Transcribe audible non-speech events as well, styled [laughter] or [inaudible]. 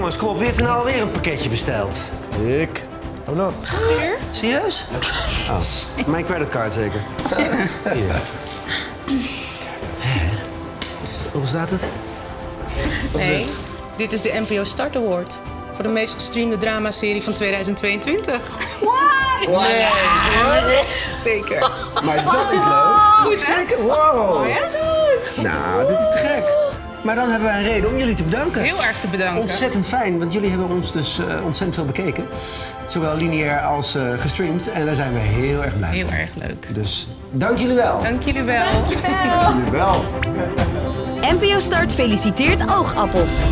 jongens, kom op. Wie heeft er nou alweer een pakketje besteld? Ik. Oh nog. Serieus? Oh, mijn creditcard zeker. Hier. Hè? Hoe staat het? Nee, dit is de NPO Start Award. Voor de meest gestreamde dramaserie van 2022. Nee, Zeker. maar dat is leuk. Goed, hè? Wow. Ja? Nou, dit is te gek. Maar dan hebben wij een reden om jullie te bedanken. Heel erg te bedanken. Ontzettend fijn, want jullie hebben ons dus eh, ontzettend veel bekeken. Zowel lineair als eh, gestreamd. En daar zijn we heel erg blij Heel mee. erg leuk. Dus dank jullie wel. Dank jullie wel. Jawel. NPO [laughs] Start feliciteert oogappels.